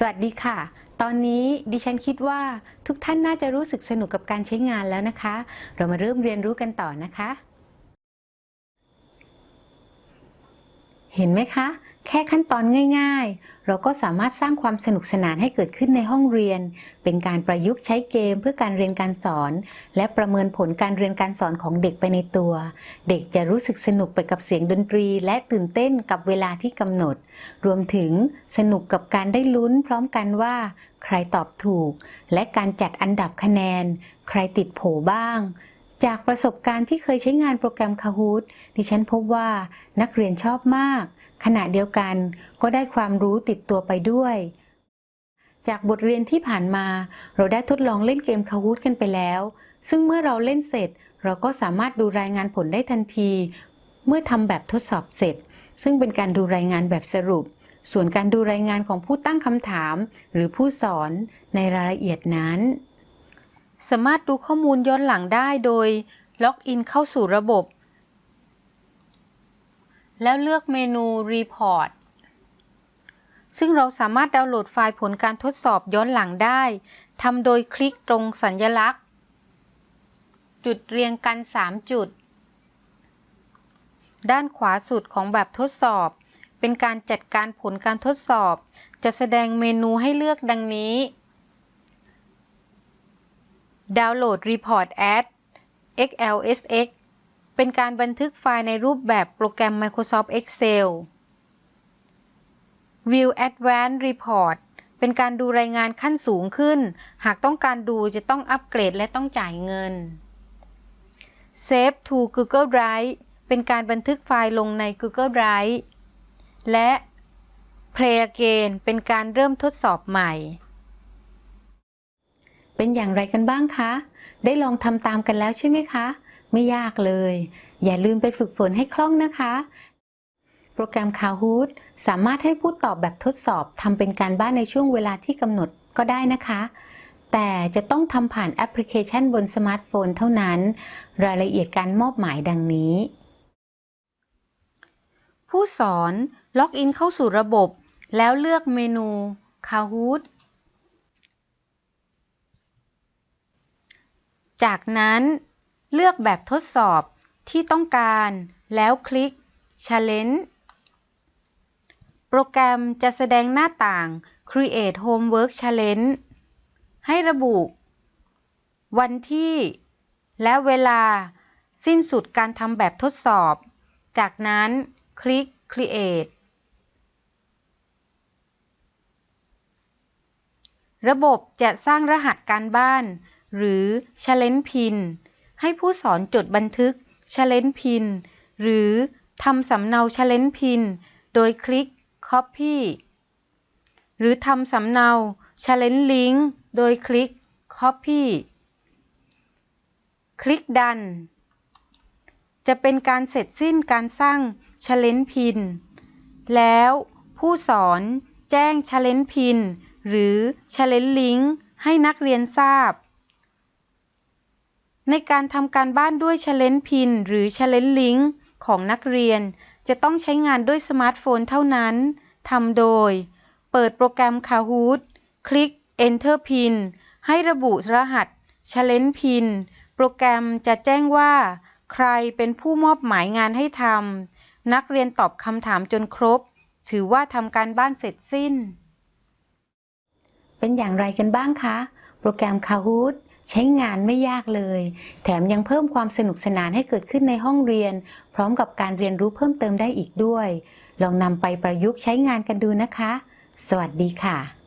สวัสดีค่ะ ตอนนี้ดิฉันคิดว่าทุกท่านน่าจะรู้สึกสนุกกับการใช้งานแล้วนะคะ เรามาเริ่มเรียนรู้กันต่อนะคะ เห็นไหมคะ แค่ขั้นตอนง่าย ๆ เราก็สามารถสร้างความสนุกสนานให้เกิดขึ้นในห้องเรียน เป็นการประยุกต์ใช้เกมเพื่อการเรียนการสอน และประเมินผลการเรียนการสอนของเด็กไปในตัว เด็กจะรู้สึกสนุกไปกับเสียงดนตรี และตื่นเต้นกับเวลาที่กำหนด รวมถึงสนุกกับการได้ลุ้นพร้อมกันว่า ใครตอบถูก และการจัดอันดับคะแนน ใครติดโผบ้าง จากประสบการณ์ที่เคยใช้งานโปรแกรม Kahoot ดิฉันพบว่านักเรียนชอบมาก ขณะเดียวกันก็ได้ความรู้ติดตัวไปด้วย จากบทเรียนที่ผ่านมา เราได้ทดลองเล่นเกม Kahoot กันไปแล้ว ซึ่งเมื่อเราเล่นเสร็จ เราก็สามารถดูรายงานผลได้ทันที เมื่อทำแบบทดสอบเสร็จ ซึ่งเป็นการดูรายงานแบบสรุป ส่วนการดูรายงานของผู้ตั้งคำถาม หรือผู้สอนในรายละเอียดนั้น สามารถดูข้อมูลย้อนหลังได้โดยล็อกอินเข้าสู่ระบบ แล้วเลือกเมนู Report ซึ่งเราสามารถดาวน์โหลดไฟล์ผลการทดสอบย้อนหลังได้ทำโดยคลิกตรงสัญลักษณ์ จุดเรียงกัน 3 จุด ด้านขวาสุดของแบบทดสอบ เป็นการจัดการผลการทดสอบ จะแสดงเมนูให้เลือกดังนี้ ดาวน์โหลด Report as XLSX เป็นการบันทึกไฟล์ในรูปแบบโปรแกรม Microsoft Excel View Advanced Report เป็นการดูรายงานขั้นสูงขึ้น หากต้องการดูจะต้องอัปเกรดและต้องจ่ายเงิน Save to Google Drive เป็นการบันทึกไฟล์ลงใน Google Drive และ Play Again เป็นการเริ่มทดสอบใหม่ เป็นอย่างไรกันบ้างคะ ได้ลองทำตามกันแล้วใช่ไหมคะ ไม่ยากเลย อย่าลืมไปฝึกฝนให้คล่องนะคะ โปรแกรม Kahoot สามารถให้ผู้ตอบแบบทดสอบทำเป็นการบ้านในช่วงเวลาที่กำหนดก็ได้นะคะ แต่จะต้องทำผ่านแอปพลิเคชันบนสมาร์ทโฟนเท่านั้น รายละเอียดการมอบหมายดังนี้ ผู้สอนล็อกอินเข้าสู่ระบบ แล้วเลือกเมนู Kahoot จากนั้นเลือกแบบทดสอบที่ต้องการแล้วคลิก Challenge โปรแกรมจะแสดงหน้าต่าง Create Homework Challenge ให้ระบุ วันที่ และเวลาสิ้นสุดการทำแบบทดสอบ จากนั้นคลิก Create ระบบจะสร้างรหัสการบ้าน หรือ Challenge Pin ให้ผู้สอนจดบันทึก Challenge Pin หรือทำสำเนา Challenge Pin โดยคลิก Copy หรือทำสำเนา Challenge Link โดยคลิก Copy คลิกดัน จะเป็นการเสร็จสิ้นการสร้าง Challenge Pin แล้วผู้สอนแจ้ง Challenge Pin หรือ Challenge Link ให้นักเรียนทราบ ในการทำการบ้านด้วย Challenge Pin หรือ Challenge Link ของนักเรียน จะต้องใช้งานด้วยสมาร์ทโฟนเท่านั้น ทำโดย เปิดโปรแกรม Kahoot คลิก Enter Pin ให้ระบุรหัส Challenge Pin โปรแกรมจะแจ้งว่า ใครเป็นผู้มอบหมายงานให้ทำ นักเรียนตอบคำถามจนครบ ถือว่าทำการบ้านเสร็จสิ้น เป็นอย่างไรกันบ้างคะ โปรแกรม Kahoot ใช้งานไม่ยากเลย แถมยังเพิ่มความสนุกสนานให้เกิดขึ้นในห้องเรียน พร้อมกับการเรียนรู้เพิ่มเติมได้อีกด้วย ลองนำไปประยุกต์ใช้งานกันดูนะคะ สวัสดีค่ะ